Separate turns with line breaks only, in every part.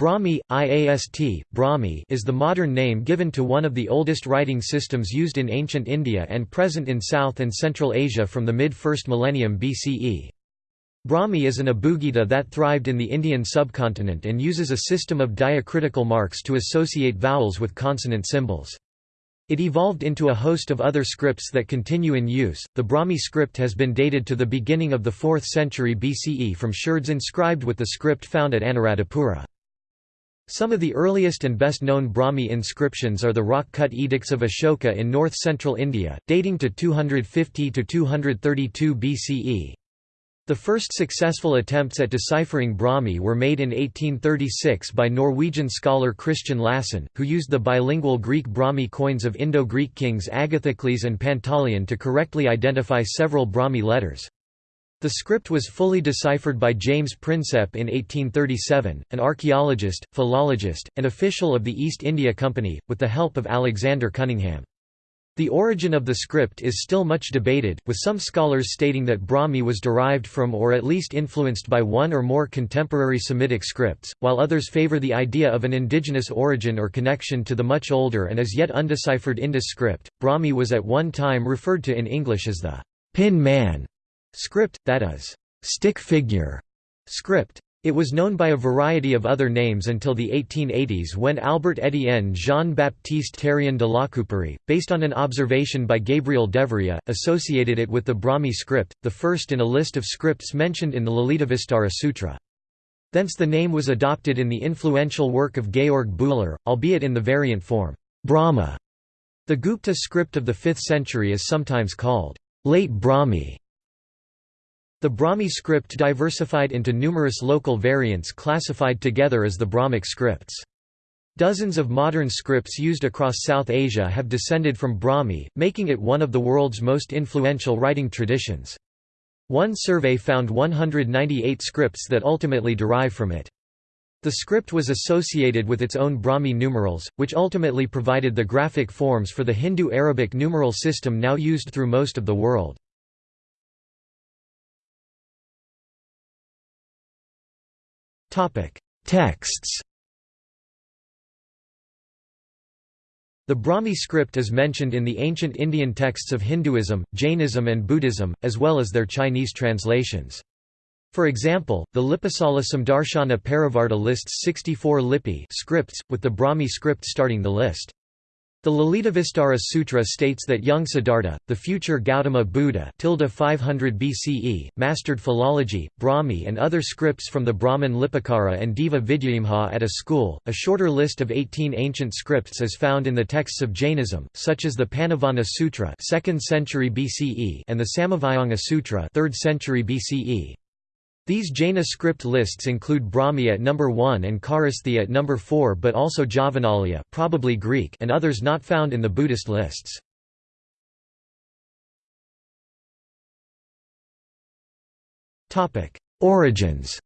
Brahmi, IAST, Brahmi is the modern name given to one of the oldest writing systems used in ancient India and present in South and Central Asia from the mid-1st millennium BCE. Brahmi is an abugida that thrived in the Indian subcontinent and uses a system of diacritical marks to associate vowels with consonant symbols. It evolved into a host of other scripts that continue in use. The Brahmi script has been dated to the beginning of the 4th century BCE from sherds inscribed with the script found at Anuradhapura. Some of the earliest and best-known Brahmi inscriptions are the rock-cut edicts of Ashoka in north-central India, dating to 250–232 BCE. The first successful attempts at deciphering Brahmi were made in 1836 by Norwegian scholar Christian Lassen, who used the bilingual Greek Brahmi coins of Indo-Greek kings Agathocles and Pantaleon to correctly identify several Brahmi letters. The script was fully deciphered by James Prinsep in 1837, an archaeologist, philologist, and official of the East India Company, with the help of Alexander Cunningham. The origin of the script is still much debated, with some scholars stating that Brahmi was derived from or at least influenced by one or more contemporary Semitic scripts, while others favor the idea of an indigenous origin or connection to the much older and as yet undeciphered Indus script. Brahmi was at one time referred to in English as the pin man Script, that is, stick figure script. It was known by a variety of other names until the 1880s when Albert Étienne Jean-Baptiste Terrien de La Lacouperie, based on an observation by Gabriel Deveria, associated it with the Brahmi script, the first in a list of scripts mentioned in the Lalitavistara Sutra. Thence the name was adopted in the influential work of Georg Bühler, albeit in the variant form, Brahma. The Gupta script of the 5th century is sometimes called late Brahmi the Brahmi script diversified into numerous local variants classified together as the Brahmic scripts. Dozens of modern scripts used across South Asia have descended from Brahmi, making it one of the world's most influential writing traditions. One survey found 198 scripts that ultimately derive from it. The script was associated with its own Brahmi numerals, which ultimately provided the graphic forms for the Hindu Arabic numeral system now used through most of the world. Texts The Brahmi script is mentioned in the ancient Indian texts of Hinduism, Jainism and Buddhism, as well as their Chinese translations. For example, the Lipasala Samdarshana Parivarta lists 64 lipi scripts, with the Brahmi script starting the list. The Lalitavistara Sutra states that young Siddhartha, the future Gautama Buddha 500 BCE, mastered philology, Brahmi and other scripts from the Brahman Lipikara and Deva Vidyayamha at a school. A shorter list of 18 ancient scripts is found in the texts of Jainism, such as the Panavana Sutra 2nd century BCE and the Samavayanga Sutra 3rd century BCE. These Jaina script lists include Brahmi at number 1 and Kharosthi at number 4 but also Javanaliya probably Greek and others not found in the Buddhist lists. Origins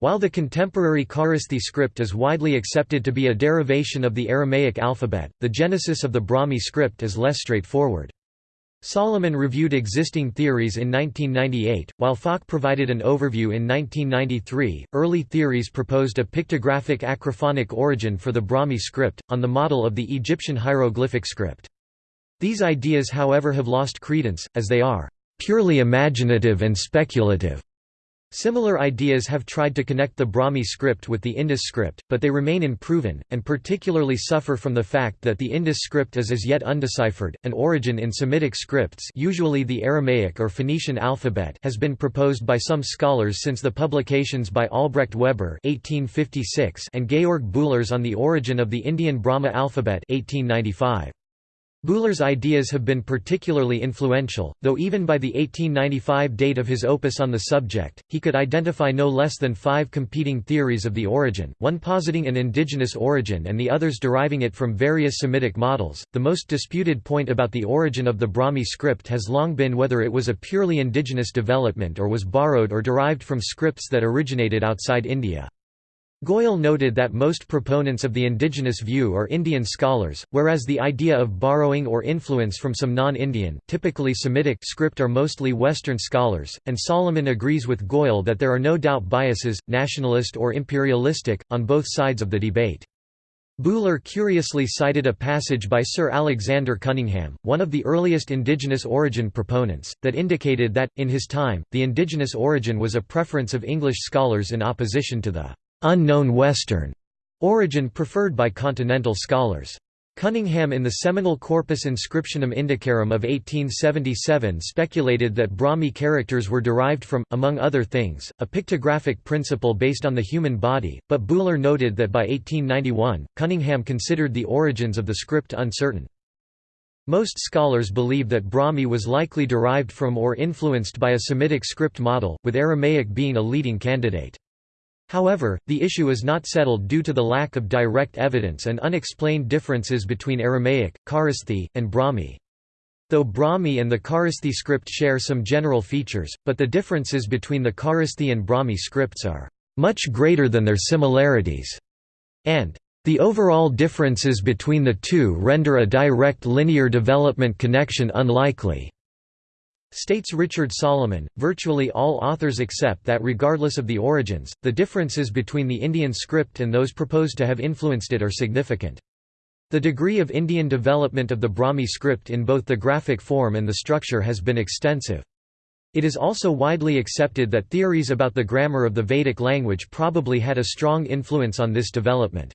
While the contemporary Kharosthi script is widely accepted to be a derivation of the Aramaic alphabet, the genesis of the Brahmi script is less straightforward. Salomon reviewed existing theories in 1998, while Falk provided an overview in 1993. Early theories proposed a pictographic acrophonic origin for the Brahmi script, on the model of the Egyptian hieroglyphic script. These ideas, however, have lost credence, as they are purely imaginative and speculative. Similar ideas have tried to connect the Brahmi script with the Indus script, but they remain unproven, and particularly suffer from the fact that the Indus script is as yet undeciphered. An origin in Semitic scripts, usually the Aramaic or Phoenician alphabet, has been proposed by some scholars since the publications by Albrecht Weber (1856) and Georg Bühlers on the origin of the Indian Brahma alphabet (1895). Bühler's ideas have been particularly influential, though even by the 1895 date of his opus on the subject, he could identify no less than five competing theories of the origin, one positing an indigenous origin and the others deriving it from various Semitic models. The most disputed point about the origin of the Brahmi script has long been whether it was a purely indigenous development or was borrowed or derived from scripts that originated outside India. Goyal noted that most proponents of the indigenous view are Indian scholars, whereas the idea of borrowing or influence from some non-Indian typically Semitic script are mostly Western scholars, and Salomon agrees with Goyal that there are no doubt biases, nationalist or imperialistic, on both sides of the debate. Buhler curiously cited a passage by Sir Alexander Cunningham, one of the earliest indigenous origin proponents, that indicated that, in his time, the indigenous origin was a preference of English scholars in opposition to the unknown Western origin preferred by continental scholars. Cunningham in the seminal Corpus Inscriptionum Indicarum of 1877 speculated that Brahmi characters were derived from, among other things, a pictographic principle based on the human body, but Buhler noted that by 1891, Cunningham considered the origins of the script uncertain. Most scholars believe that Brahmi was likely derived from or influenced by a Semitic script model, with Aramaic being a leading candidate. However, the issue is not settled due to the lack of direct evidence and unexplained differences between Aramaic, Kharosthi, and Brahmi. Though Brahmi and the Kharosthi script share some general features, but the differences between the Kharosthi and Brahmi scripts are much greater than their similarities, and the overall differences between the two render a direct linear development connection unlikely. States Richard Salomon, virtually all authors accept that regardless of the origins, the differences between the Indian script and those proposed to have influenced it are significant. The degree of Indian development of the Brahmi script in both the graphic form and the structure has been extensive. It is also widely accepted that theories about the grammar of the Vedic language probably had a strong influence on this development.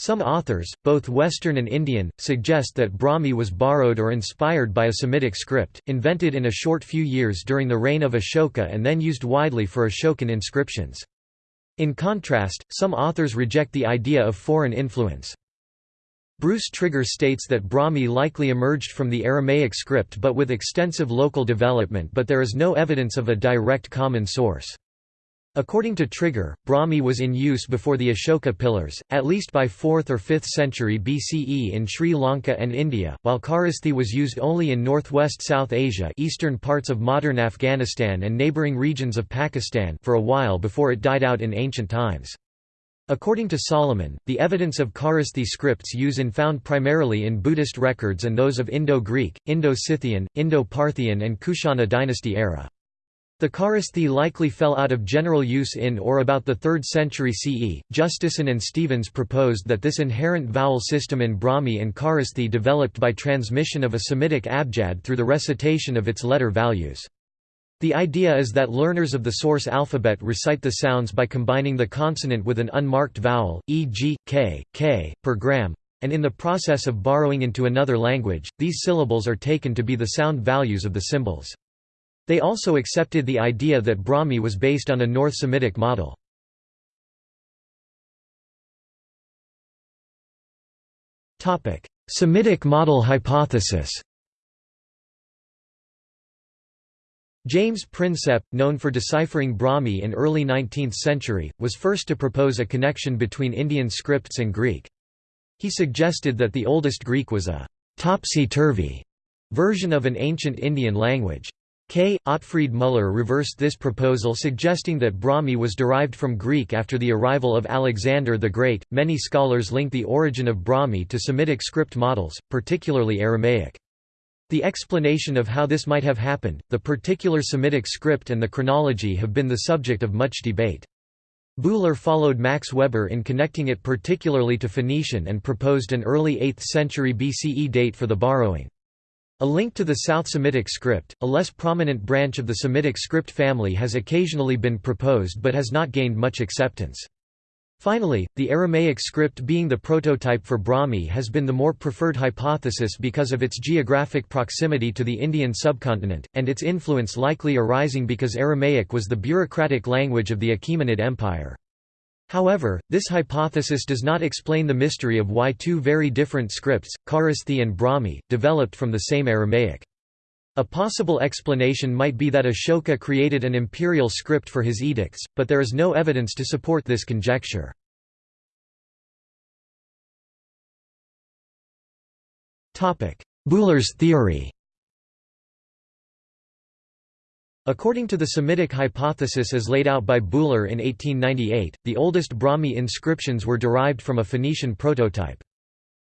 Some authors, both Western and Indian, suggest that Brahmi was borrowed or inspired by a Semitic script, invented in a short few years during the reign of Ashoka and then used widely for Ashokan inscriptions. In contrast, some authors reject the idea of foreign influence. Bruce Trigger states that Brahmi likely emerged from the Aramaic script but with extensive local development but there is no evidence of a direct common source. According to Trigger, Brahmi was in use before the Ashoka pillars, at least by 4th or 5th century BCE in Sri Lanka and India, while Kharosthi was used only in northwest South Asia eastern parts of modern Afghanistan and neighbouring regions of Pakistan for a while before it died out in ancient times. According to Salomon, the evidence of Kharosthi scripts use in found primarily in Buddhist records and those of Indo-Greek, Indo-Scythian, Indo-Parthian and Kushana dynasty era. The Kharosthi likely fell out of general use in or about the 3rd century CE. Justeson and Stephens proposed that this inherent vowel system in Brahmi and Kharosthi developed by transmission of a Semitic abjad through the recitation of its letter values. The idea is that learners of the source alphabet recite the sounds by combining the consonant with an unmarked vowel, e.g., k, k, per gram, and in the process of borrowing into another language, these syllables are taken to be the sound values of the symbols. They also accepted the idea that Brahmi was based on a North Semitic model. Semitic model hypothesis James Prinsep, known for deciphering Brahmi in early 19th century, was first to propose a connection between Indian scripts and Greek. He suggested that the oldest Greek was a «topsy-turvy» version of an ancient Indian language. K. Otfried Müller reversed this proposal suggesting that Brahmi was derived from Greek after the arrival of Alexander the Great. Many scholars link the origin of Brahmi to Semitic script models, particularly Aramaic. The explanation of how this might have happened, the particular Semitic script and the chronology have been the subject of much debate. Buhler followed Max Weber in connecting it particularly to Phoenician and proposed an early 8th century BCE date for the borrowing. A link to the South Semitic script, a less prominent branch of the Semitic script family has occasionally been proposed but has not gained much acceptance. Finally, the Aramaic script being the prototype for Brahmi has been the more preferred hypothesis because of its geographic proximity to the Indian subcontinent, and its influence likely arising because Aramaic was the bureaucratic language of the Achaemenid Empire. However, this hypothesis does not explain the mystery of why two very different scripts, Kharosthi and Brahmi, developed from the same Aramaic. A possible explanation might be that Ashoka created an imperial script for his edicts, but there is no evidence to support this conjecture. Buhler's theory According to the Semitic hypothesis as laid out by Buhler in 1898, the oldest Brahmi inscriptions were derived from a Phoenician prototype.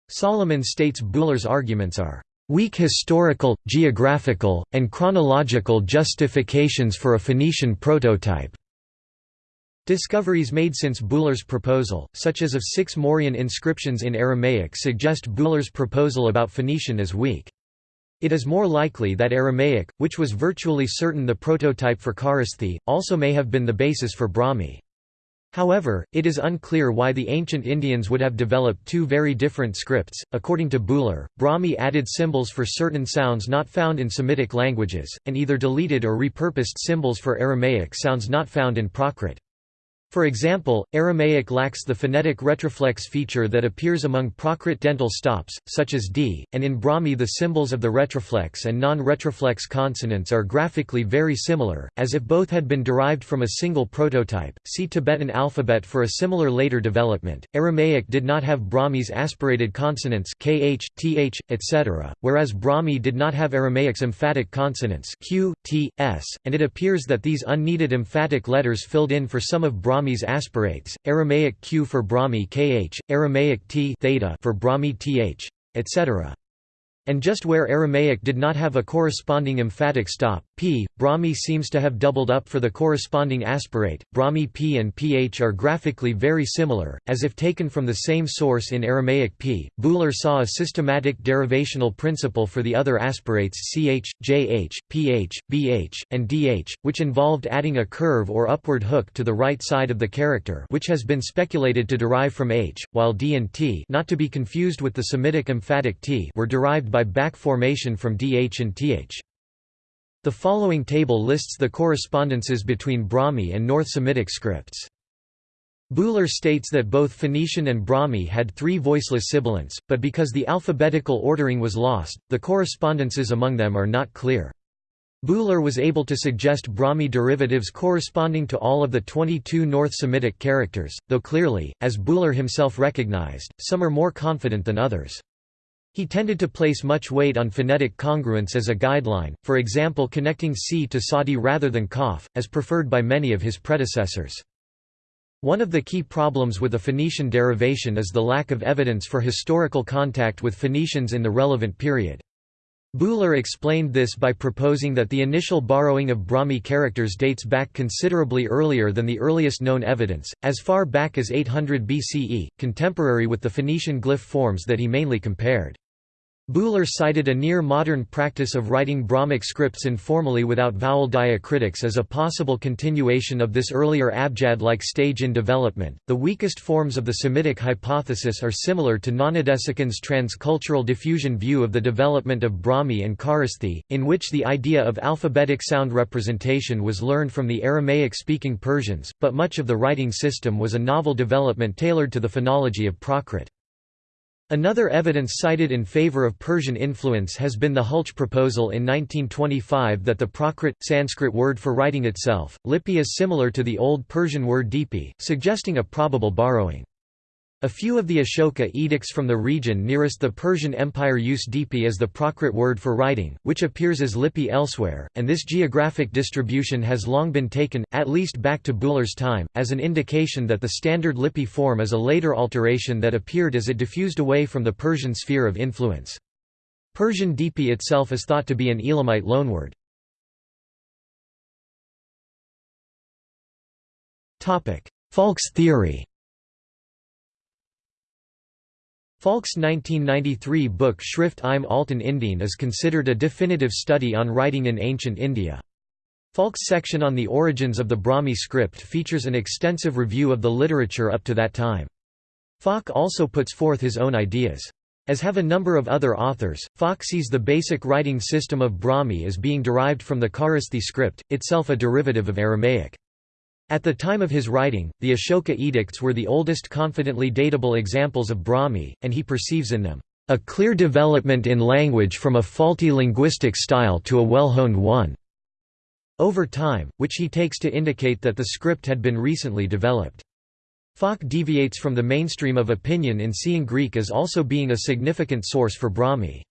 Salomon states Buhler's arguments are weak historical, geographical, and chronological justifications for a Phoenician prototype. Discoveries made since Buhler's proposal, such as of six Mauryan inscriptions in Aramaic suggest Buhler's proposal about Phoenician as weak. It is more likely that Aramaic, which was virtually certain the prototype for Kharosthi, also may have been the basis for Brahmi. However, it is unclear why the ancient Indians would have developed two very different scripts. According to Buhler, Brahmi added symbols for certain sounds not found in Semitic languages, and either deleted or repurposed symbols for Aramaic sounds not found in Prakrit. For example, Aramaic lacks the phonetic retroflex feature that appears among Prakrit dental stops, such as d, and in Brahmi the symbols of the retroflex and non-retroflex consonants are graphically very similar, as if both had been derived from a single prototype. See Tibetan alphabet for a similar later development. Aramaic did not have Brahmi's aspirated consonants kh, th, etc., whereas Brahmi did not have Aramaic's emphatic consonants q, t, s, and it appears that these unneeded emphatic letters filled in for some of Brahmi Brahmis aspirates, Aramaic q for Brahmi kh, Aramaic t theta for Brahmi th, etc. And just where Aramaic did not have a corresponding emphatic stop, p, Brahmi seems to have doubled up for the corresponding aspirate. Brahmi p and ph are graphically very similar, as if taken from the same source in Aramaic p. Buhler saw a systematic derivational principle for the other aspirates ch, jh, ph, bh, and dh, which involved adding a curve or upward hook to the right side of the character which has been speculated to derive from h, while d and t not to be confused with the Semitic emphatic t were derived by back formation from dh and th. The following table lists the correspondences between Brahmi and North Semitic scripts. Buhler states that both Phoenician and Brahmi had three voiceless sibilants, but because the alphabetical ordering was lost, the correspondences among them are not clear. Buhler was able to suggest Brahmi derivatives corresponding to all of the 22 North Semitic characters, though clearly, as Buhler himself recognized, some are more confident than others. He tended to place much weight on phonetic congruence as a guideline, for example connecting c to tsade rather than kaf, as preferred by many of his predecessors. One of the key problems with the Phoenician derivation is the lack of evidence for historical contact with Phoenicians in the relevant period. Buhler explained this by proposing that the initial borrowing of Brahmi characters dates back considerably earlier than the earliest known evidence, as far back as 800 BCE, contemporary with the Phoenician glyph forms that he mainly compared. Buhler cited a near-modern practice of writing Brahmic scripts informally without vowel diacritics as a possible continuation of this earlier abjad-like stage in development. The weakest forms of the Semitic hypothesis are similar to Gnanadesikan's transcultural diffusion view of the development of Brahmi and Kharosthi, in which the idea of alphabetic sound representation was learned from the Aramaic-speaking Persians, but much of the writing system was a novel development tailored to the phonology of Prakrit. Another evidence cited in favor of Persian influence has been the Hultzsch proposal in 1925 that the Prakrit, Sanskrit word for writing itself, lipi is similar to the Old Persian word dipi, suggesting a probable borrowing. A few of the Ashoka edicts from the region nearest the Persian Empire use dipi as the Prakrit word for writing, which appears as lipi elsewhere, and this geographic distribution has long been taken, at least back to Buhler's time, as an indication that the standard lipi form is a later alteration that appeared as it diffused away from the Persian sphere of influence. Persian dipi itself is thought to be an Elamite loanword. Falk's theory Falk's 1993 book Schrift im Alten Indien is considered a definitive study on writing in ancient India. Falk's section on the origins of the Brahmi script features an extensive review of the literature up to that time. Falk also puts forth his own ideas. As have a number of other authors, Falk sees the basic writing system of Brahmi as being derived from the Kharosthi script, itself a derivative of Aramaic. At the time of his writing, the Ashoka edicts were the oldest confidently datable examples of Brahmi, and he perceives in them, "...a clear development in language from a faulty linguistic style to a well-honed one." over time, which he takes to indicate that the script had been recently developed. Falk deviates from the mainstream of opinion in seeing Greek as also being a significant source for Brahmi.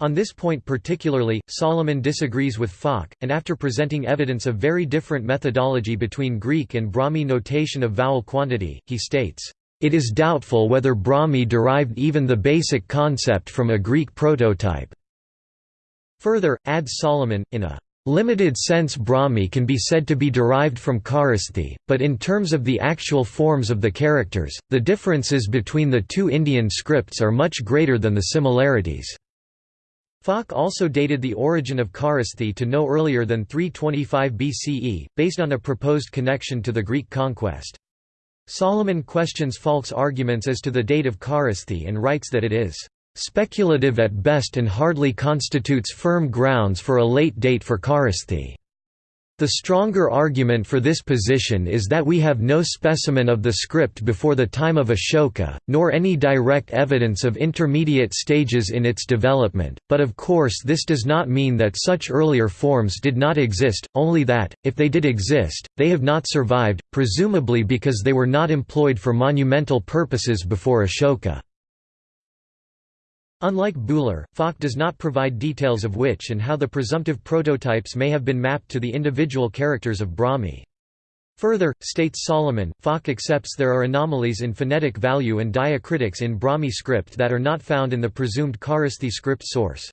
On this point particularly, Salomon disagrees with Falk, and after presenting evidence of very different methodology between Greek and Brahmi notation of vowel quantity, he states, "...it is doubtful whether Brahmi derived even the basic concept from a Greek prototype." Further, adds Salomon, in a Limited sense Brahmi can be said to be derived from Kharosthi, but in terms of the actual forms of the characters, the differences between the two Indian scripts are much greater than the similarities. Falk also dated the origin of Kharosthi to no earlier than 325 BCE, based on a proposed connection to the Greek conquest. Salomon questions Falk's arguments as to the date of Kharosthi and writes that it is "...speculative at best and hardly constitutes firm grounds for a late date for Kharosthi." The stronger argument for this position is that we have no specimen of the script before the time of Ashoka, nor any direct evidence of intermediate stages in its development, but of course this does not mean that such earlier forms did not exist, only that, if they did exist, they have not survived, presumably because they were not employed for monumental purposes before Ashoka. Unlike Buhler, Falk does not provide details of which and how the presumptive prototypes may have been mapped to the individual characters of Brahmi. Further, states Salomon, Falk accepts there are anomalies in phonetic value and diacritics in Brahmi script that are not found in the presumed Kharosthi script source.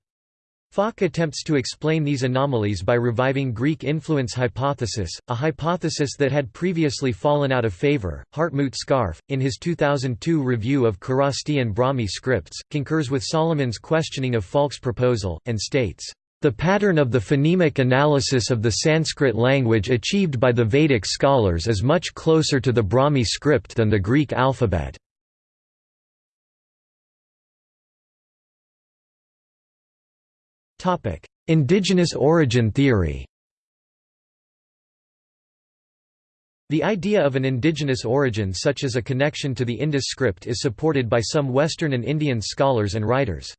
Falk attempts to explain these anomalies by reviving Greek influence hypothesis, a hypothesis that had previously fallen out of favor. Hartmut Scharfe, in his 2002 review of Kharosthi and Brahmi scripts, concurs with Salomon's questioning of Falk's proposal, and states, the pattern of the phonemic analysis of the Sanskrit language achieved by the Vedic scholars is much closer to the Brahmi script than the Greek alphabet. Indigenous origin theory The idea of an indigenous origin such as a connection to the Indus script is supported by some Western and Indian scholars and writers.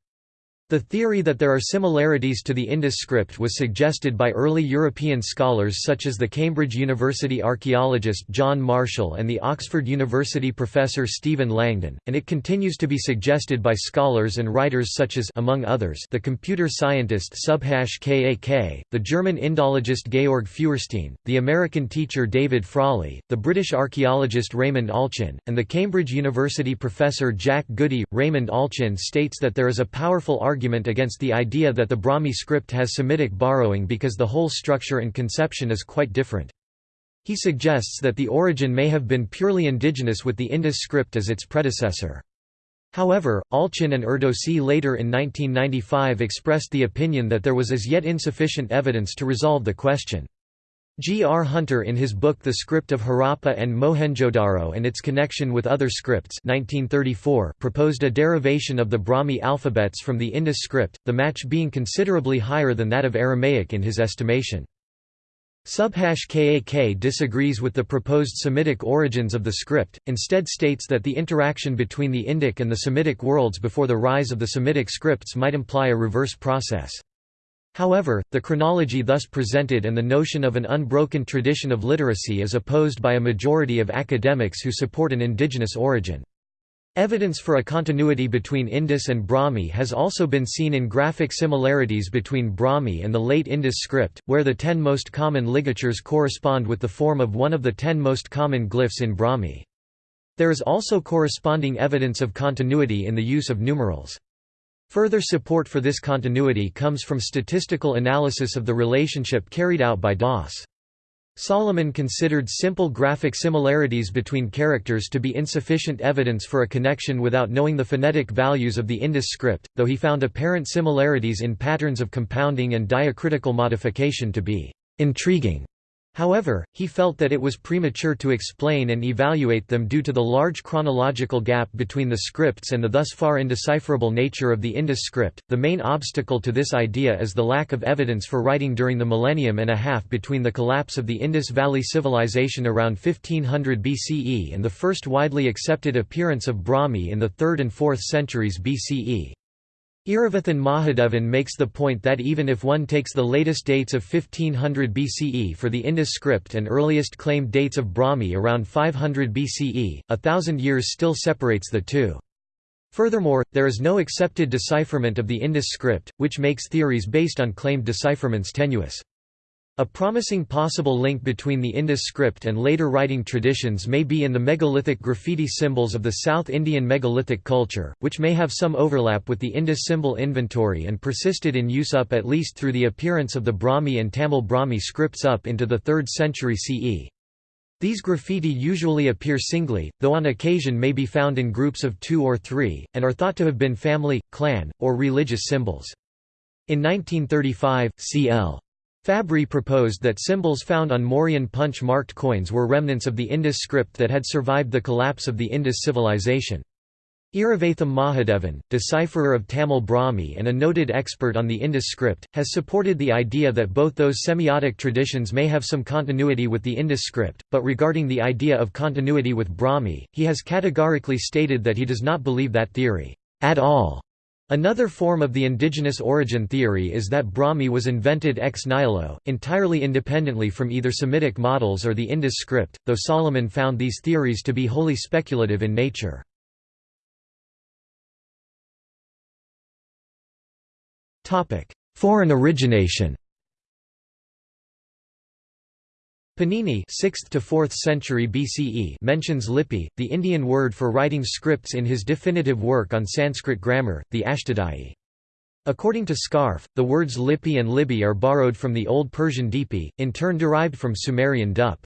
The theory that there are similarities to the Indus script was suggested by early European scholars such as the Cambridge University archaeologist John Marshall and the Oxford University professor Stephen Langdon, and it continues to be suggested by scholars and writers such as among others, the computer scientist Subhash Kak, the German Indologist Georg Feuerstein, the American teacher David Frawley, the British archaeologist Raymond Allchin, and the Cambridge University professor Jack Goody. Raymond Allchin states that there is a powerful argument argument against the idea that the Brahmi script has Semitic borrowing because the whole structure and conception is quite different. He suggests that the origin may have been purely indigenous with the Indus script as its predecessor. However, Allchin and Erdosy later in 1995 expressed the opinion that there was as yet insufficient evidence to resolve the question. G. R. Hunter in his book The Script of Harappa and Mohenjo-Daro and its connection with other scripts 1934 proposed a derivation of the Brahmi alphabets from the Indus script, the match being considerably higher than that of Aramaic in his estimation. Subhash Kak disagrees with the proposed Semitic origins of the script, instead states that the interaction between the Indic and the Semitic worlds before the rise of the Semitic scripts might imply a reverse process. However, the chronology thus presented and the notion of an unbroken tradition of literacy is opposed by a majority of academics who support an indigenous origin. Evidence for a continuity between Indus and Brahmi has also been seen in graphic similarities between Brahmi and the late Indus script, where the ten most common ligatures correspond with the form of one of the ten most common glyphs in Brahmi. There is also corresponding evidence of continuity in the use of numerals. Further support for this continuity comes from statistical analysis of the relationship carried out by Das. Salomon considered simple graphic similarities between characters to be insufficient evidence for a connection without knowing the phonetic values of the Indus script, though he found apparent similarities in patterns of compounding and diacritical modification to be intriguing. However, he felt that it was premature to explain and evaluate them due to the large chronological gap between the scripts and the thus far indecipherable nature of the Indus script. The main obstacle to this idea is the lack of evidence for writing during the millennium and a half between the collapse of the Indus Valley Civilization around 1500 BCE and the first widely accepted appearance of Brahmi in the 3rd and 4th centuries BCE. Iravatham Mahadevan makes the point that even if one takes the latest dates of 1500 BCE for the Indus script and earliest claimed dates of Brahmi around 500 BCE, a thousand years still separates the two. Furthermore, there is no accepted decipherment of the Indus script, which makes theories based on claimed decipherments tenuous. A promising possible link between the Indus script and later writing traditions may be in the megalithic graffiti symbols of the South Indian megalithic culture, which may have some overlap with the Indus symbol inventory and persisted in use up at least through the appearance of the Brahmi and Tamil Brahmi scripts up into the 3rd century CE. These graffiti usually appear singly, though on occasion may be found in groups of two or three, and are thought to have been family, clan, or religious symbols. In 1935, C.L. Fabry proposed that symbols found on Mauryan punch-marked coins were remnants of the Indus script that had survived the collapse of the Indus civilization. Iravatham Mahadevan, decipherer of Tamil Brahmi and a noted expert on the Indus script, has supported the idea that both those semiotic traditions may have some continuity with the Indus script, but regarding the idea of continuity with Brahmi, he has categorically stated that he does not believe that theory at all. Another form of the indigenous origin theory is that Brahmi was invented ex nihilo, entirely independently from either Semitic models or the Indus script, though Salomon found these theories to be wholly speculative in nature. Foreign origination Panini 6th to 4th century BCE mentions lipi, the Indian word for writing scripts in his definitive work on Sanskrit grammar, the Ashtadhyayi. According to Scharfe, the words lipi and libi are borrowed from the Old Persian Dipi, in turn derived from Sumerian Dup.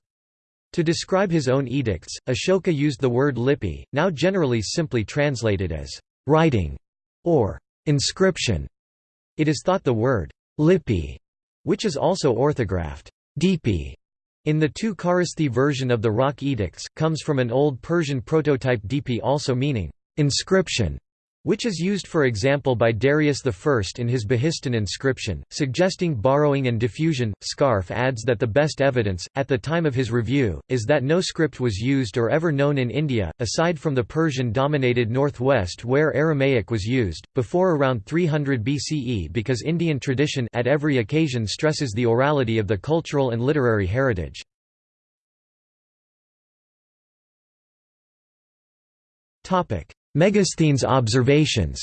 To describe his own edicts, Ashoka used the word lipi, now generally simply translated as writing or inscription. It is thought the word lipi, which is also orthographed Dipi, in the two Kharosthi version of the Rock Edicts, comes from an old Persian prototype dp also meaning, inscription, which is used for example by Darius I in his Behistun inscription, suggesting borrowing and diffusion. Scharfe adds that the best evidence, at the time of his review, is that no script was used or ever known in India, aside from the Persian-dominated northwest where Aramaic was used, before around 300 BCE because Indian tradition at every occasion stresses the orality of the cultural and literary heritage. Topic: Megasthenes observations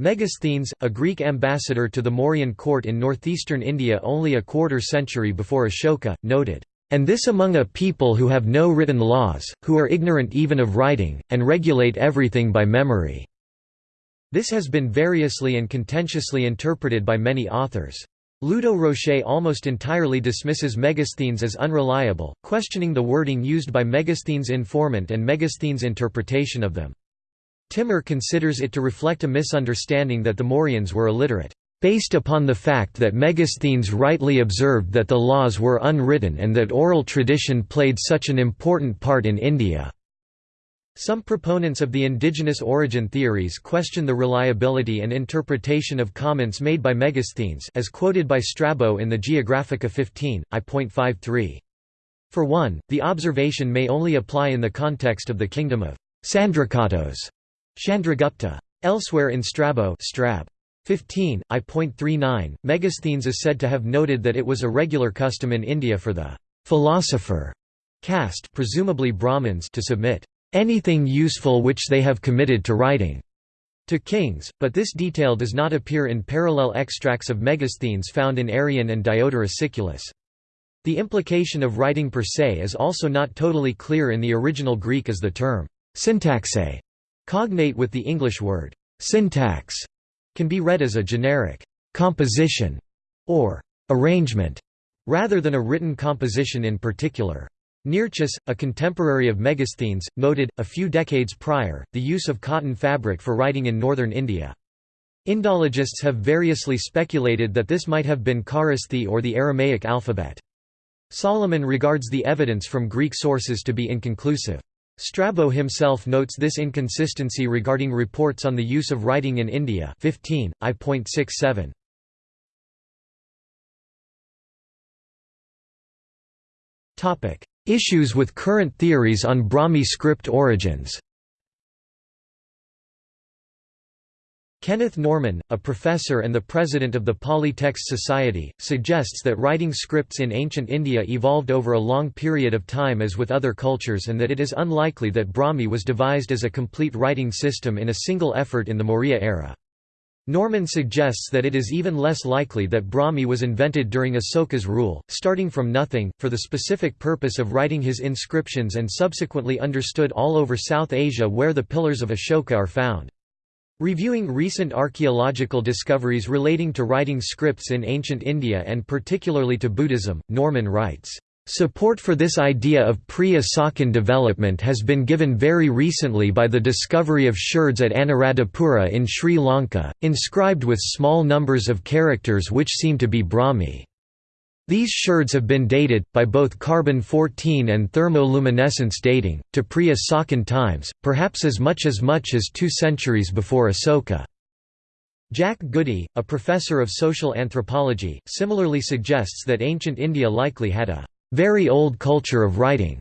Megasthenes, a Greek ambassador to the Mauryan court in northeastern India only a quarter century before Ashoka, noted, "...and this among a people who have no written laws, who are ignorant even of writing, and regulate everything by memory." This has been variously and contentiously interpreted by many authors. Ludo Rocher almost entirely dismisses Megasthenes as unreliable, questioning the wording used by Megasthenes' informant and Megasthenes' interpretation of them. Timmer considers it to reflect a misunderstanding that the Mauryans were illiterate, based upon the fact that Megasthenes rightly observed that the laws were unwritten and that oral tradition played such an important part in India. Some proponents of the indigenous origin theories question the reliability and interpretation of comments made by Megasthenes as quoted by Strabo in the Geographica 15, I.53. For one, the observation may only apply in the context of the kingdom of Sandrakottos Chandragupta. Elsewhere in Strabo Strab. 15, I.39, Megasthenes is said to have noted that it was a regular custom in India for the philosopher caste presumably Brahmins to submit anything useful which they have committed to writing to kings, but this detail does not appear in parallel extracts of Megasthenes found in Arrian and Diodorus Siculus. The implication of writing per se is also not totally clear in the original Greek as the term syntaxe, cognate with the English word syntax, can be read as a generic composition or arrangement, rather than a written composition in particular. Nearchus, a contemporary of Megasthenes, noted, a few decades prior, the use of cotton fabric for writing in northern India. Indologists have variously speculated that this might have been Kharosthi or the Aramaic alphabet. Salomon regards the evidence from Greek sources to be inconclusive. Strabo himself notes this inconsistency regarding reports on the use of writing in India 15, I.67. Issues with current theories on Brahmi script origins Kenneth Norman, a professor and the president of the Pali Text Society, suggests that writing scripts in ancient India evolved over a long period of time as with other cultures and that it is unlikely that Brahmi was devised as a complete writing system in a single effort in the Maurya era. Norman suggests that it is even less likely that Brahmi was invented during Asoka's rule, starting from nothing, for the specific purpose of writing his inscriptions and subsequently understood all over South Asia where the pillars of Ashoka are found. Reviewing recent archaeological discoveries relating to writing scripts in ancient India and particularly to Buddhism, Norman writes, Support for this idea of pre-Asokan development has been given very recently by the discovery of sherds at Anuradhapura in Sri Lanka, inscribed with small numbers of characters which seem to be Brahmi. These sherds have been dated, by both carbon-14 and thermoluminescence dating, to pre-Asokan times, perhaps as much as much as two centuries before Asoka. Jack Goody, a professor of social anthropology, similarly suggests that ancient India likely had a very old culture of writing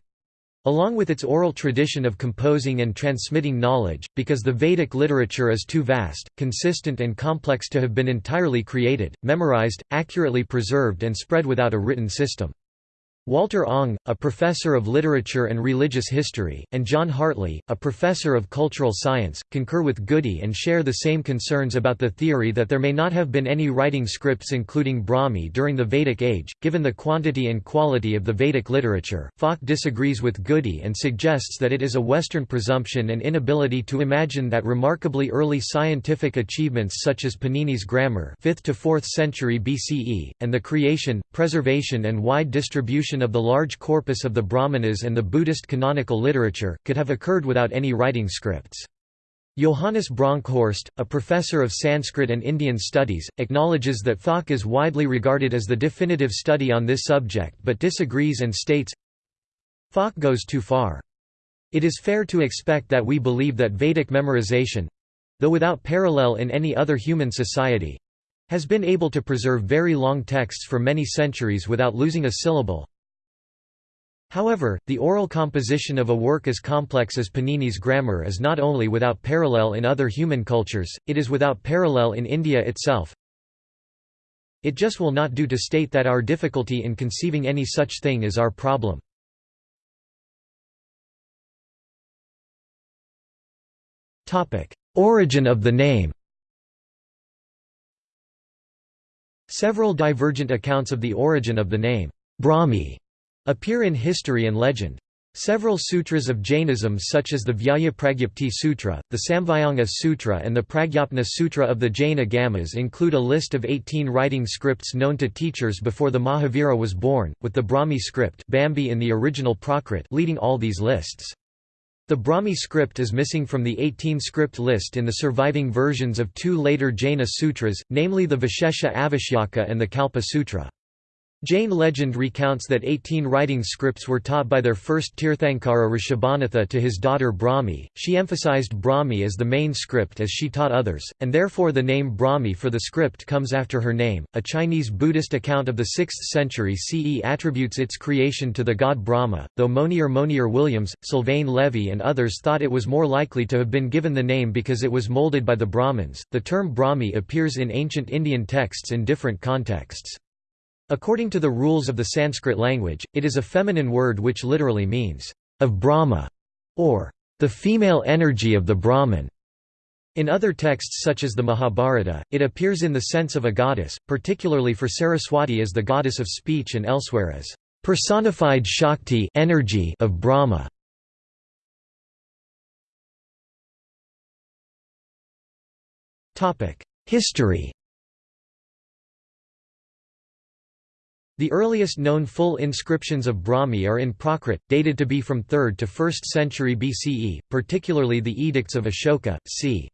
along with its oral tradition of composing and transmitting knowledge, because the Vedic literature is too vast, consistent and complex to have been entirely created, memorized, accurately preserved and spread without a written system. Walter Ong, a professor of literature and religious history, and John Hartley, a professor of cultural science, concur with Goody and share the same concerns about the theory that there may not have been any writing scripts including Brahmi during the Vedic age, given the quantity and quality of the Vedic literature. Falk disagrees with Goody and suggests that it is a Western presumption and inability to imagine that remarkably early scientific achievements such as Panini's grammar 5th to 4th century BCE, and the creation, preservation and wide distribution of the large corpus of the Brahmanas and the Buddhist canonical literature, could have occurred without any writing scripts. Johannes Bronkhorst, a professor of Sanskrit and Indian studies, acknowledges that Falk is widely regarded as the definitive study on this subject but disagrees and states, Falk goes too far. It is fair to expect that we believe that Vedic memorization—though without parallel in any other human society, has been able to preserve very long texts for many centuries without losing a syllable, However, the oral composition of a work as complex as Panini's grammar is not only without parallel in other human cultures, it is without parallel in India itself. It just will not do to state that our difficulty in conceiving any such thing is our problem. Origin of the name Several divergent accounts of the origin of the name, Brahmi, appear in history and legend. Several sutras of Jainism such as the Vyaya Sutra, the Samvayanga Sutra and the Pragyapna Sutra of the Jain Agamas include a list of 18 writing scripts known to teachers before the Mahavira was born, with the Brahmi script Bambhi in the original Prakrit leading all these lists. The Brahmi script is missing from the 18 script list in the surviving versions of two later Jaina sutras, namely the Vishesha Avashyaka and the Kalpa Sutra. Jain legend recounts that 18 writing scripts were taught by their first Tirthankara Rishabhanatha to his daughter Brahmi. She emphasized Brahmi as the main script as she taught others, and therefore the name Brahmi for the script comes after her name. A Chinese Buddhist account of the 6th century CE attributes its creation to the god Brahma, though Monier Monier Williams, Sylvain Lévi, and others thought it was more likely to have been given the name because it was molded by the Brahmins. The term Brahmi appears in ancient Indian texts in different contexts. According to the rules of the Sanskrit language, it is a feminine word which literally means, of Brahma, or the female energy of the Brahman. In other texts such as the Mahabharata, it appears in the sense of a goddess, particularly for Saraswati as the goddess of speech and elsewhere as personified Shakti energy of Brahma. History The earliest known full inscriptions of Brahmi are in Prakrit, dated to be from 3rd to 1st century BCE, particularly the Edicts of Ashoka, c.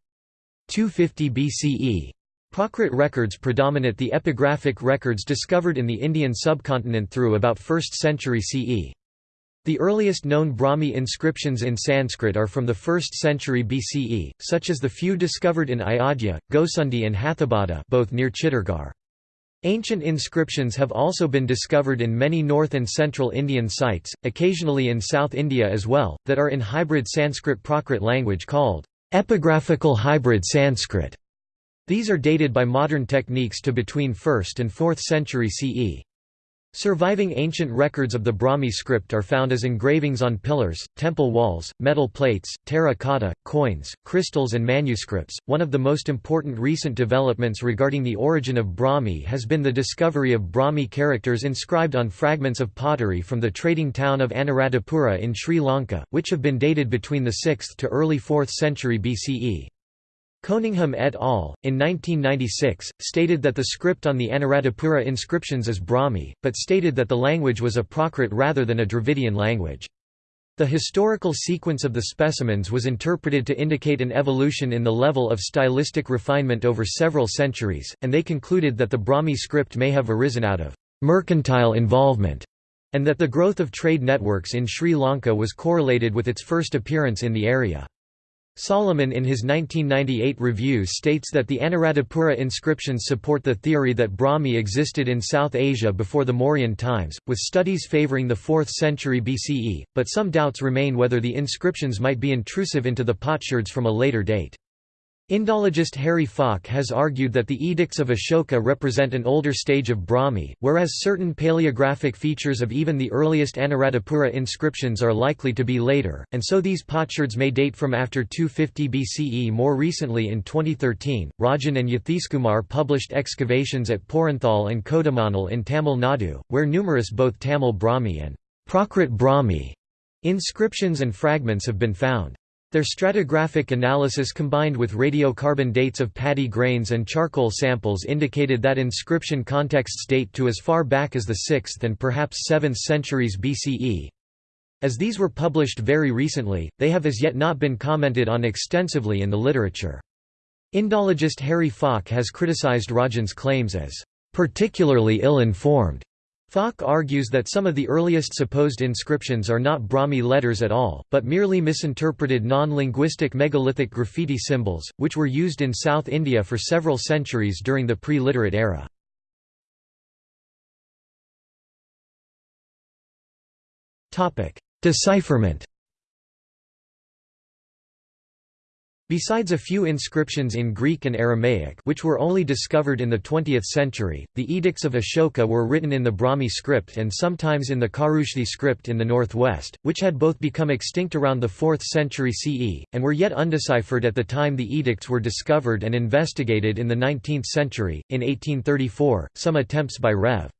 250 BCE. Prakrit records predominate the epigraphic records discovered in the Indian subcontinent through about 1st century CE. The earliest known Brahmi inscriptions in Sanskrit are from the 1st century BCE, such as the few discovered in Ayodhya, Gosundi and Hathibada both near Chittorgarh. Ancient inscriptions have also been discovered in many north and central Indian sites, occasionally in South India as well, that are in hybrid Sanskrit Prakrit language called epigraphical hybrid Sanskrit. These are dated by modern techniques to between 1st and 4th century CE. Surviving ancient records of the Brahmi script are found as engravings on pillars, temple walls, metal plates, terracotta, coins, crystals, and manuscripts. One of the most important recent developments regarding the origin of Brahmi has been the discovery of Brahmi characters inscribed on fragments of pottery from the trading town of Anuradhapura in Sri Lanka, which have been dated between the 6th to early 4th century BCE. Coningham et al., in 1996, stated that the script on the Anuradhapura inscriptions is Brahmi, but stated that the language was a Prakrit rather than a Dravidian language. The historical sequence of the specimens was interpreted to indicate an evolution in the level of stylistic refinement over several centuries, and they concluded that the Brahmi script may have arisen out of mercantile involvement, and that the growth of trade networks in Sri Lanka was correlated with its first appearance in the area. Salomon in his 1998 review states that the Anuradhapura inscriptions support the theory that Brahmi existed in South Asia before the Mauryan times, with studies favoring the 4th century BCE, but some doubts remain whether the inscriptions might be intrusive into the potsherds from a later date. Indologist Harry Falk has argued that the edicts of Ashoka represent an older stage of Brahmi, whereas certain paleographic features of even the earliest Anuradhapura inscriptions are likely to be later, and so these potsherds may date from after 250 BCE. More recently in 2013, Rajan and Yathishkumar published excavations at Porunthal and Kodumanal in Tamil Nadu, where numerous both Tamil Brahmi and Prakrit Brahmi inscriptions and fragments have been found. Their stratigraphic analysis combined with radiocarbon dates of paddy grains and charcoal samples indicated that inscription contexts date to as far back as the 6th and perhaps 7th centuries BCE. As these were published very recently, they have as yet not been commented on extensively in the literature. Indologist Harry Falk has criticized Rajan's claims as particularly ill-informed Falk argues that some of the earliest supposed inscriptions are not Brahmi letters at all, but merely misinterpreted non-linguistic megalithic graffiti symbols, which were used in South India for several centuries during the pre-literate era. Decipherment Besides a few inscriptions in Greek and Aramaic which were only discovered in the 20th century, the edicts of Ashoka were written in the Brahmi script and sometimes in the Kharoshthi script in the northwest, which had both become extinct around the 4th century CE, and were yet undeciphered at the time the edicts were discovered and investigated in the 19th century. In 1834, some attempts by Rev.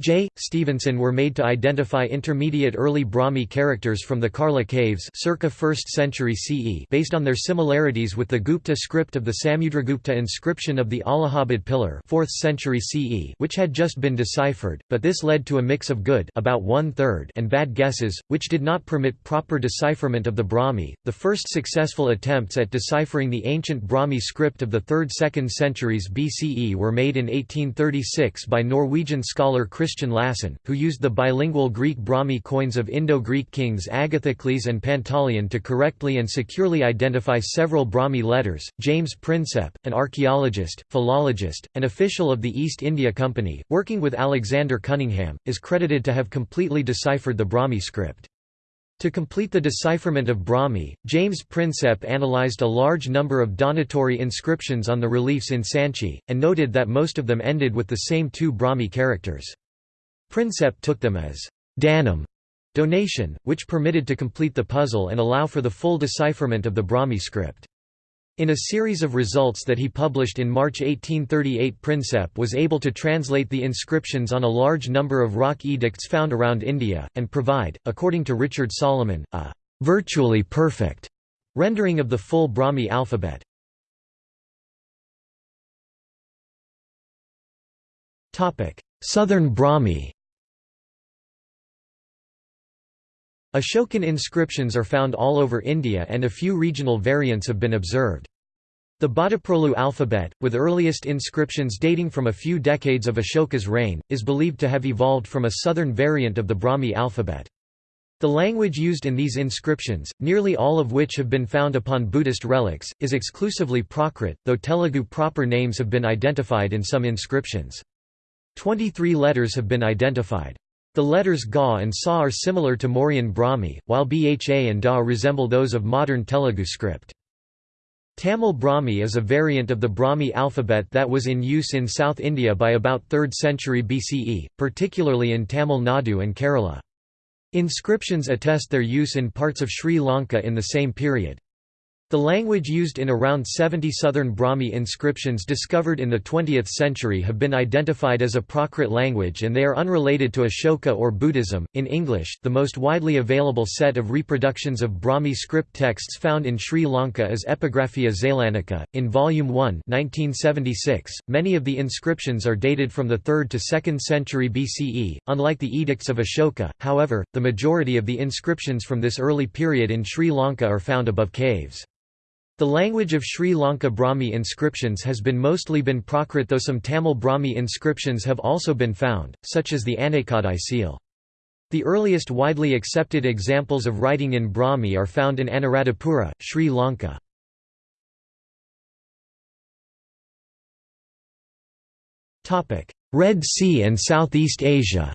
J. Stevenson were made to identify intermediate early Brahmi characters from the Karla caves circa 1st century CE based on their similarities with the Gupta script of the Samudragupta inscription of the Allahabad pillar 4th century CE which had just been deciphered, but this led to a mix of good about one-third and bad guesses, which did not permit proper decipherment of the Brahmi. The first successful attempts at deciphering the ancient Brahmi script of the 3rd–2nd centuries BCE were made in 1836 by Norwegian scholar Lassen, who used the bilingual Greek Brahmi coins of Indo-Greek kings Agathocles and Pantaleon to correctly and securely identify several Brahmi letters. James Prinsep, an archaeologist, philologist, and official of the East India Company, working with Alexander Cunningham, is credited to have completely deciphered the Brahmi script. To complete the decipherment of Brahmi, James Prinsep analyzed a large number of donatory inscriptions on the reliefs in Sanchi, and noted that most of them ended with the same two Brahmi characters. Prinsep took them as danam donation, which permitted to complete the puzzle and allow for the full decipherment of the Brahmi script. In a series of results that he published in March 1838 Prinsep was able to translate the inscriptions on a large number of rock edicts found around India, and provide, according to Richard Salomon, a «virtually perfect» rendering of the full Brahmi alphabet. Southern Brahmi Ashokan inscriptions are found all over India and a few regional variants have been observed. The Bhattaprolu alphabet, with earliest inscriptions dating from a few decades of Ashoka's reign, is believed to have evolved from a southern variant of the Brahmi alphabet. The language used in these inscriptions, nearly all of which have been found upon Buddhist relics, is exclusively Prakrit, though Telugu proper names have been identified in some inscriptions. Twenty-three letters have been identified. The letters Ga and Sa are similar to Mauryan Brahmi, while Bha and Da resemble those of modern Telugu script. Tamil Brahmi is a variant of the Brahmi alphabet that was in use in South India by about 3rd century BCE, particularly in Tamil Nadu and Kerala. Inscriptions attest their use in parts of Sri Lanka in the same period. The language used in around 70 southern Brahmi inscriptions discovered in the 20th century have been identified as a Prakrit language and they are unrelated to Ashoka or Buddhism. In English, the most widely available set of reproductions of Brahmi script texts found in Sri Lanka is Epigraphia Zeylanica. In Volume 1, 1976, many of the inscriptions are dated from the 3rd to 2nd century BCE, unlike the edicts of Ashoka. However, the majority of the inscriptions from this early period in Sri Lanka are found above caves. The language of Sri Lanka Brahmi inscriptions has been mostly been Prakrit though some Tamil Brahmi inscriptions have also been found, such as the Anaikadai seal. The earliest widely accepted examples of writing in Brahmi are found in Anuradhapura, Sri Lanka. Red Sea and Southeast Asia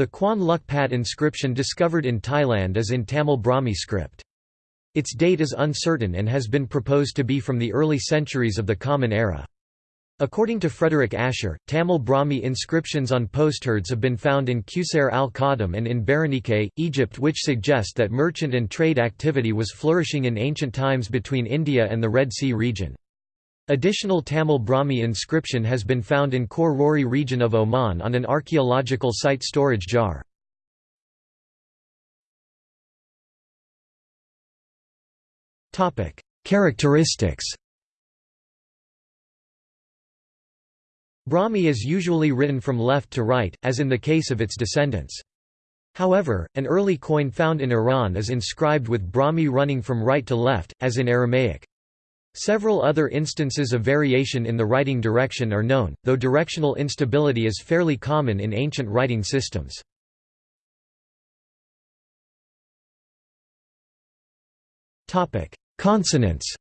The Khuan Luk Pat inscription discovered in Thailand is in Tamil Brahmi script. Its date is uncertain and has been proposed to be from the early centuries of the Common Era. According to Frederick Asher, Tamil Brahmi inscriptions on potsherds have been found in Qusayr al-Qadim and in Berenike, Egypt which suggest that merchant and trade activity was flourishing in ancient times between India and the Red Sea region. Additional Tamil Brahmi inscription has been found in Khor Rori region of Oman on an archaeological site storage jar. Characteristics Brahmi is usually written from left to right, as in the case of its descendants. However, an early coin found in Iran is inscribed with Brahmi running from right to left, as in Aramaic. Several other instances of variation in the writing direction are known, though directional instability is fairly common in ancient writing systems. Consonants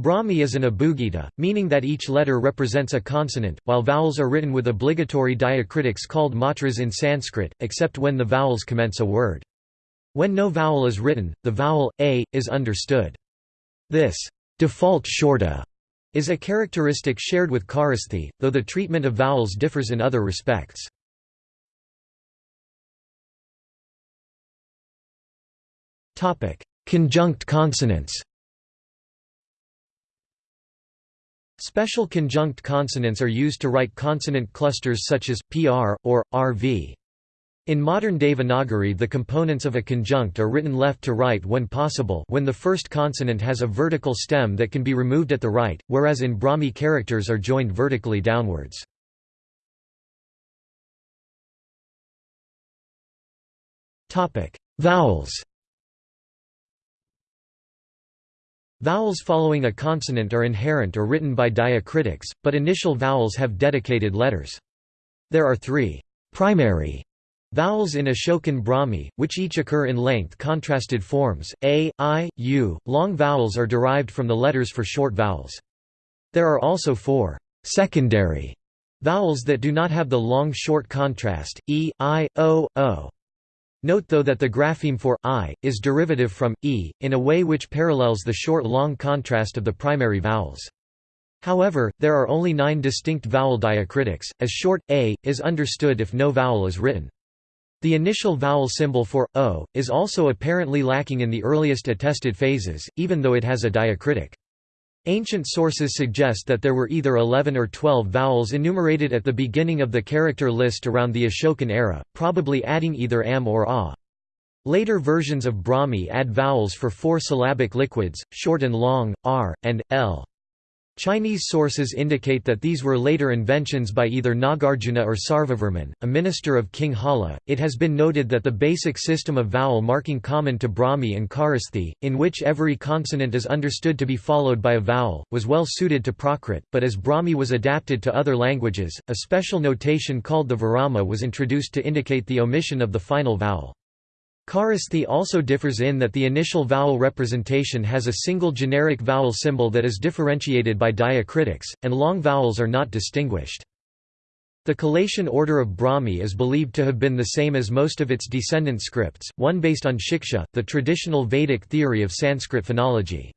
Brahmi is an abugida, meaning that each letter represents a consonant, while vowels are written with obligatory diacritics called matras in Sanskrit, except when the vowels commence a word. When no vowel is written, the vowel, a, is understood. This default shorta is a characteristic shared with Kharosthi, though the treatment of vowels differs in other respects. Conjunct consonants Special conjunct consonants are used to write consonant clusters such as, pr, or, rv. In modern Devanagari the components of a conjunct are written left to right when possible when the first consonant has a vertical stem that can be removed at the right, whereas in Brahmi characters are joined vertically downwards. Vowels Vowels following a consonant are inherent or written by diacritics, but initial vowels have dedicated letters. There are three primary Vowels in Ashokan Brahmi, which each occur in length contrasted forms, a, i, u. Long vowels are derived from the letters for short vowels. There are also four secondary vowels that do not have the long-short contrast, e, i, o, o. Note though that the grapheme for i is derivative from e, in a way which parallels the short-long contrast of the primary vowels. However, there are only nine distinct vowel diacritics, as short, a, is understood if no vowel is written. The initial vowel symbol for o is also apparently lacking in the earliest attested phases, even though it has a diacritic. Ancient sources suggest that there were either 11 or 12 vowels enumerated at the beginning of the character list around the Ashokan era, probably adding either am or a. Later versions of Brahmi add vowels for four syllabic liquids, short and long, r, and, l. Chinese sources indicate that these were later inventions by either Nagarjuna or Sarvavarman, a minister of King Hala. It has been noted that the basic system of vowel marking common to Brahmi and Kharosthi, in which every consonant is understood to be followed by a vowel, was well suited to Prakrit, but as Brahmi was adapted to other languages, a special notation called the virama was introduced to indicate the omission of the final vowel. Kharosthi also differs in that the initial vowel representation has a single generic vowel symbol that is differentiated by diacritics, and long vowels are not distinguished. The collation order of Brahmi is believed to have been the same as most of its descendant scripts, one based on Shiksha, the traditional Vedic theory of Sanskrit phonology.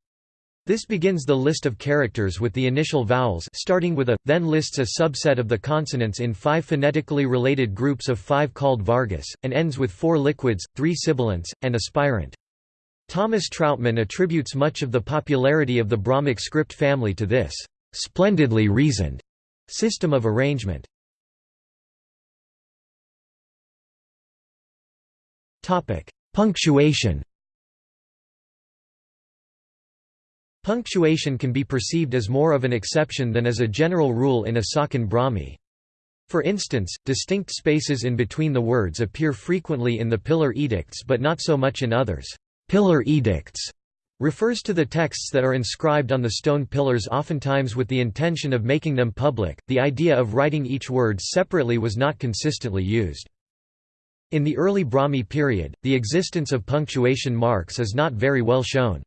This begins the list of characters with the initial vowels starting with a, then lists a subset of the consonants in five phonetically related groups of five called Vargas, and ends with four liquids, three sibilants, and a spirant. Thomas Trautmann attributes much of the popularity of the Brahmic script family to this splendidly reasoned system of arrangement. Punctuation. Punctuation can be perceived as more of an exception than as a general rule in Asokan Brahmi. For instance, distinct spaces in between the words appear frequently in the pillar edicts but not so much in others. Pillar edicts refers to the texts that are inscribed on the stone pillars oftentimes with the intention of making them public. The idea of writing each word separately was not consistently used. In the early Brahmi period, the existence of punctuation marks is not very well shown.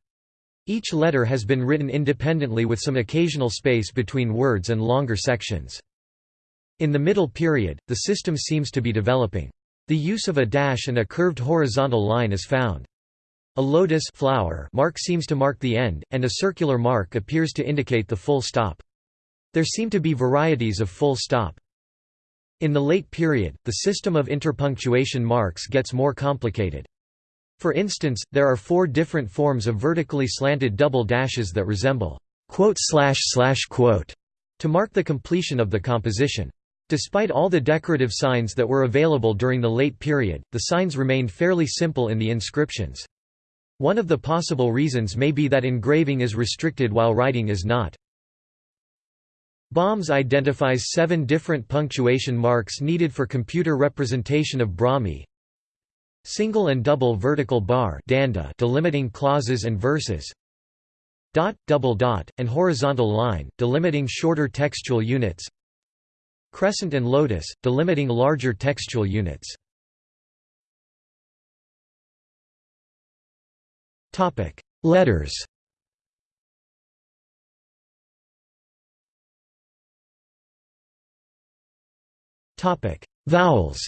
Each letter has been written independently with some occasional space between words and longer sections. In the middle period, the system seems to be developing. The use of a dash and a curved horizontal line is found. A lotus flower mark seems to mark the end, and a circular mark appears to indicate the full stop. There seem to be varieties of full stop. In the late period, the system of interpunctuation marks gets more complicated. For instance, there are four different forms of vertically slanted double dashes that resemble to mark the completion of the composition. Despite all the decorative signs that were available during the late period, the signs remained fairly simple in the inscriptions. One of the possible reasons may be that engraving is restricted while writing is not. Bombs identifies seven different punctuation marks needed for computer representation of Brahmi. Single and double vertical bar danda delimiting clauses and verses. Dot, double dot, and horizontal line, delimiting shorter textual units. Crescent and lotus, delimiting larger textual units. Topic: Letters Topic: Vowels.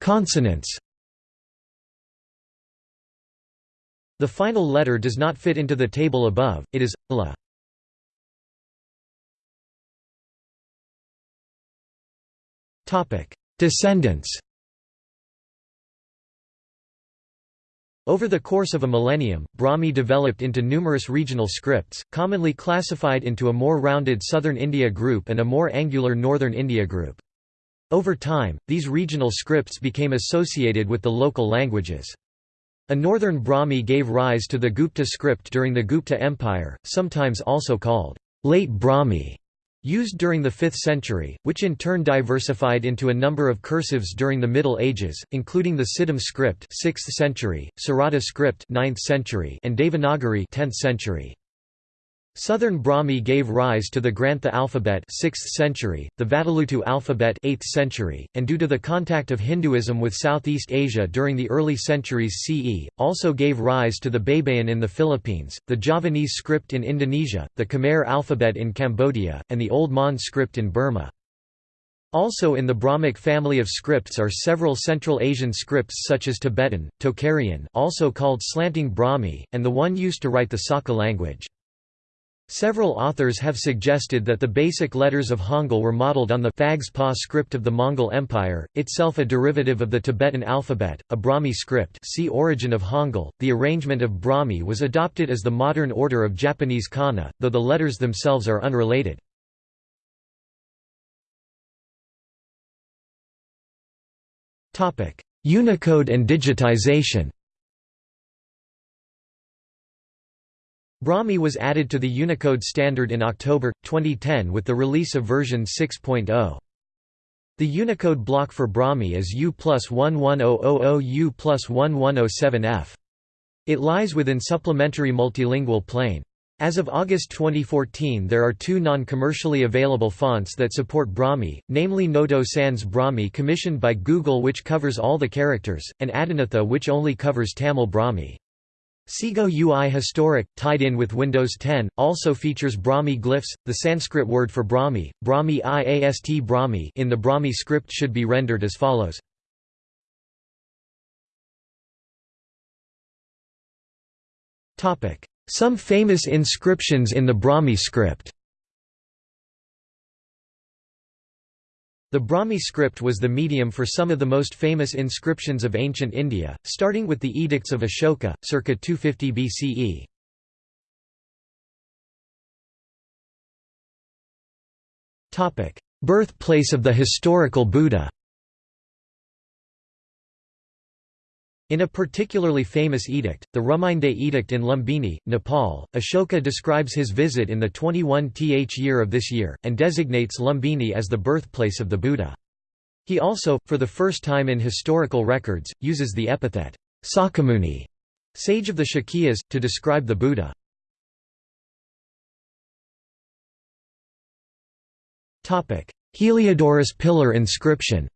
Consonants. The final letter does not fit into the table above. It is la. Descendants. Over the course of a millennium, Brahmi developed into numerous regional scripts, commonly classified into a more rounded southern India group and a more angular northern India group. Over time, these regional scripts became associated with the local languages. A northern Brahmi gave rise to the Gupta script during the Gupta Empire, sometimes also called late Brahmi used during the 5th century, which in turn diversified into a number of cursives during the Middle Ages, including the Siddham script 6th century, Sarada script 9th century, and Devanagari 10th century. Southern Brahmi gave rise to the Grantha alphabet 6th century, the Vatteluttu alphabet 8th century, and due to the contact of Hinduism with Southeast Asia during the early centuries CE, also gave rise to the Baybayin in the Philippines, the Javanese script in Indonesia, the Khmer alphabet in Cambodia, and the Old Mon script in Burma. Also in the Brahmic family of scripts are several Central Asian scripts such as Tibetan, Tocharian also called slanting Brahmi, and the one used to write the Saka language. Several authors have suggested that the basic letters of Hangul were modeled on the Phags-Pa script of the Mongol Empire, itself a derivative of the Tibetan alphabet, a Brahmi script see Origin of Hangul. The arrangement of Brahmi was adopted as the modern order of Japanese kana, though the letters themselves are unrelated. Unicode and digitization Brahmi was added to the Unicode standard in October, 2010 with the release of version 6.0. The Unicode block for Brahmi is U plus 11000 U plus 1107F. It lies within supplementary multilingual plane. As of August 2014 there are two non-commercially available fonts that support Brahmi, namely Noto Sans Brahmi commissioned by Google which covers all the characters, and Adinatha which only covers Tamil Brahmi. Segoe UI Historic, tied in with Windows 10, also features Brahmi glyphs. The Sanskrit word for Brahmi, Brahmi iast Brahmi in the Brahmi script should be rendered as follows. Some famous inscriptions in the Brahmi script The Brahmi script was the medium for some of the most famous inscriptions of ancient India, starting with the Edicts of Ashoka, circa 250 BCE. Birthplace of the historical Buddha In a particularly famous edict, the Rummindei Edict in Lumbini, Nepal, Ashoka describes his visit in the 21th year of this year, and designates Lumbini as the birthplace of the Buddha. He also, for the first time in historical records, uses the epithet, Sakyamuni, sage of the Shakyas, to describe the Buddha. Heliodorus pillar inscription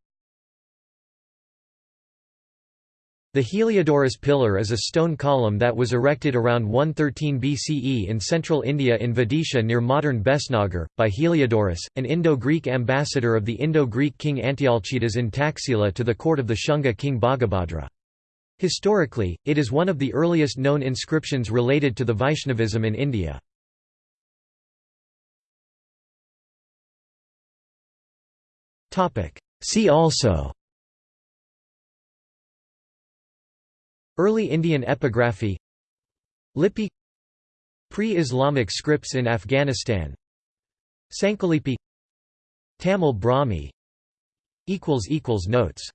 The Heliodorus pillar is a stone column that was erected around 113 BCE in central India in Vidisha near modern Besnagar, by Heliodorus, an Indo-Greek ambassador of the Indo-Greek king Antialcidas in Taxila to the court of the Shunga king Bhagabhadra. Historically, it is one of the earliest known inscriptions related to the Vaishnavism in India. See also Early Indian epigraphy. Lipi. Pre-Islamic scripts in Afghanistan. Sankalipi Tamil Brahmi. Notes